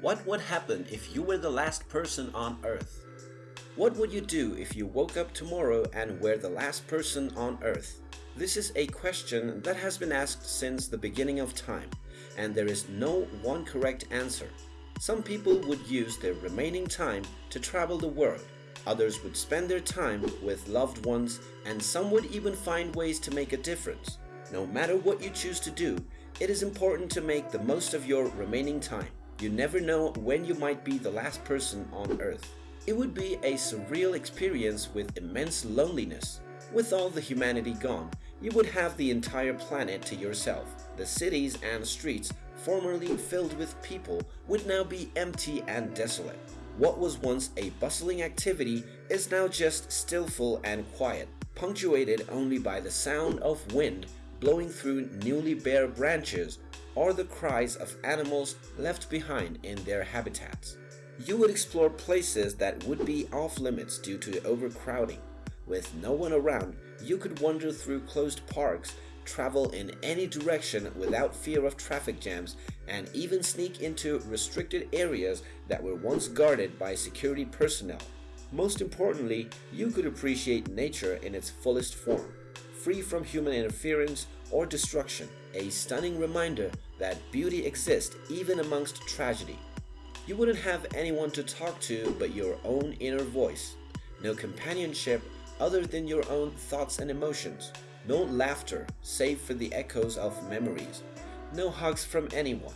What would happen if you were the last person on Earth? What would you do if you woke up tomorrow and were the last person on Earth? This is a question that has been asked since the beginning of time, and there is no one correct answer. Some people would use their remaining time to travel the world, others would spend their time with loved ones, and some would even find ways to make a difference. No matter what you choose to do, it is important to make the most of your remaining time. You never know when you might be the last person on Earth. It would be a surreal experience with immense loneliness. With all the humanity gone, you would have the entire planet to yourself. The cities and streets, formerly filled with people, would now be empty and desolate. What was once a bustling activity is now just stillful and quiet, punctuated only by the sound of wind blowing through newly bare branches or the cries of animals left behind in their habitats. You would explore places that would be off limits due to overcrowding. With no one around, you could wander through closed parks, travel in any direction without fear of traffic jams, and even sneak into restricted areas that were once guarded by security personnel. Most importantly, you could appreciate nature in its fullest form, free from human interference or destruction, a stunning reminder that beauty exists even amongst tragedy. You wouldn't have anyone to talk to but your own inner voice. No companionship other than your own thoughts and emotions. No laughter save for the echoes of memories. No hugs from anyone.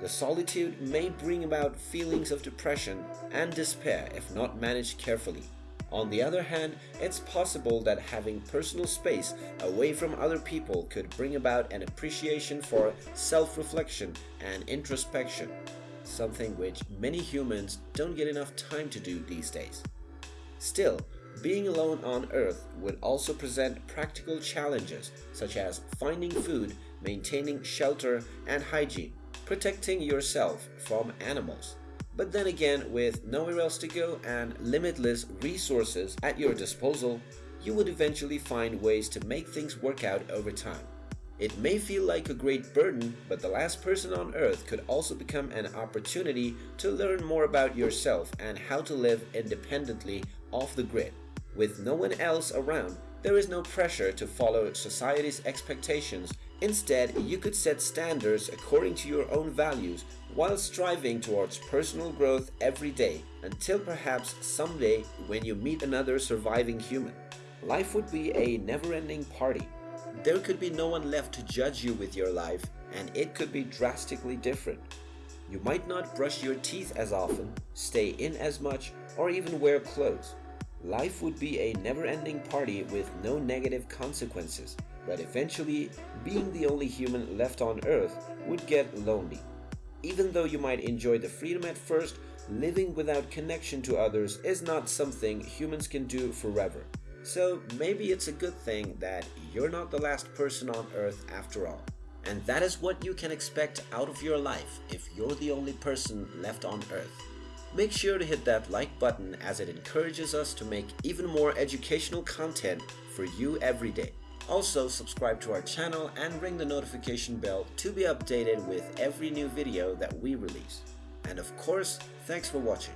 The solitude may bring about feelings of depression and despair if not managed carefully. On the other hand, it's possible that having personal space away from other people could bring about an appreciation for self-reflection and introspection, something which many humans don't get enough time to do these days. Still, being alone on Earth would also present practical challenges such as finding food, maintaining shelter and hygiene, protecting yourself from animals. But then again, with nowhere else to go and limitless resources at your disposal, you would eventually find ways to make things work out over time. It may feel like a great burden, but the last person on earth could also become an opportunity to learn more about yourself and how to live independently off the grid. With no one else around, there is no pressure to follow society's expectations. Instead, you could set standards according to your own values while striving towards personal growth every day until perhaps someday when you meet another surviving human. Life would be a never-ending party. There could be no one left to judge you with your life and it could be drastically different. You might not brush your teeth as often, stay in as much, or even wear clothes. Life would be a never-ending party with no negative consequences, but eventually, being the only human left on Earth would get lonely. Even though you might enjoy the freedom at first, living without connection to others is not something humans can do forever. So maybe it's a good thing that you're not the last person on Earth after all. And that is what you can expect out of your life if you're the only person left on Earth. Make sure to hit that like button as it encourages us to make even more educational content for you every day. Also, subscribe to our channel and ring the notification bell to be updated with every new video that we release. And of course, thanks for watching.